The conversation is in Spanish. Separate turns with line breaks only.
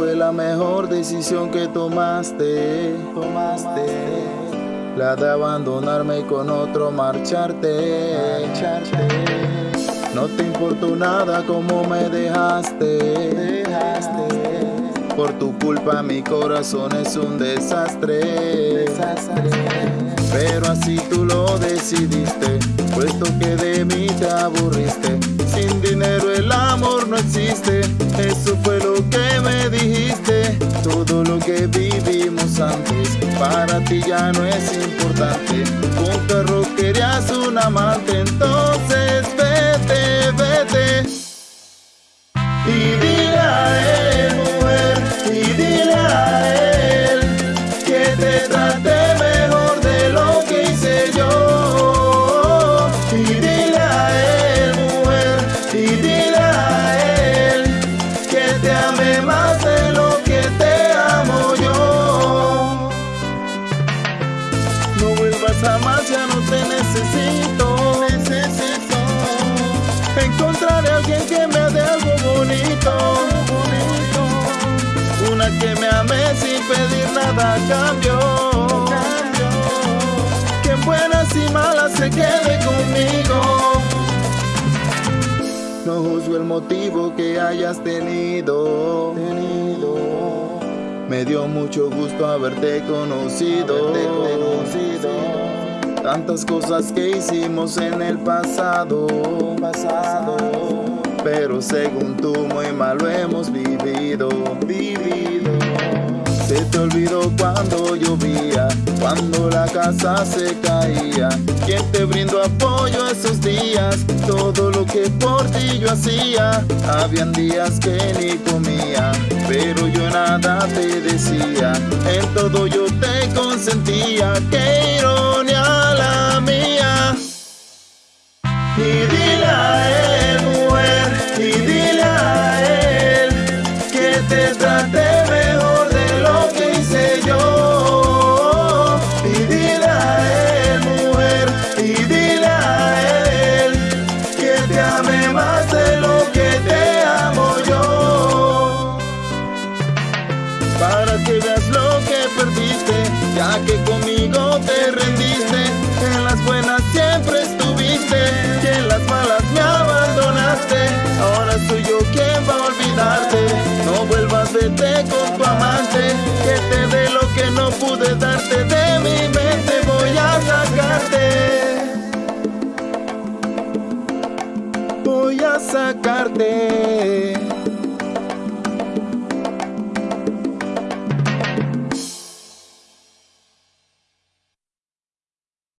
la mejor decisión que tomaste, tomaste. La de abandonarme con otro marcharte, marcharte. No te importó nada como me dejaste, dejaste. Por tu culpa mi corazón es un desastre, desastre. Pero así tú lo decidiste, puesto que de mí te aburriste. Sin dinero el amor no existe, eso fue lo que me que vivimos antes, para ti ya no es importante. Un perro querías un amante, entonces vete, vete. Y dile a él, mujer, y dile a él que te trate cambio. Que en buenas y malas se quede conmigo. No juzgo el motivo que hayas tenido. tenido. Me dio mucho gusto haberte conocido. Haberte conocido. Tantas cosas que hicimos en el pasado, pasado. Pero según tú muy mal lo hemos vivido, vivido. Te olvidó cuando llovía, cuando la casa se caía. ¿Quién te brindó apoyo esos días? Todo lo que por ti yo hacía. Habían días que ni comía, pero yo nada te decía. En todo yo te consentía. Qué ya que conmigo te rendiste. En las buenas siempre estuviste, y en las malas me abandonaste. Ahora soy yo quien va a olvidarte. No vuelvas, vete con tu amante, que te dé lo que no pude darte de mi mente. Voy a sacarte. Voy a sacarte.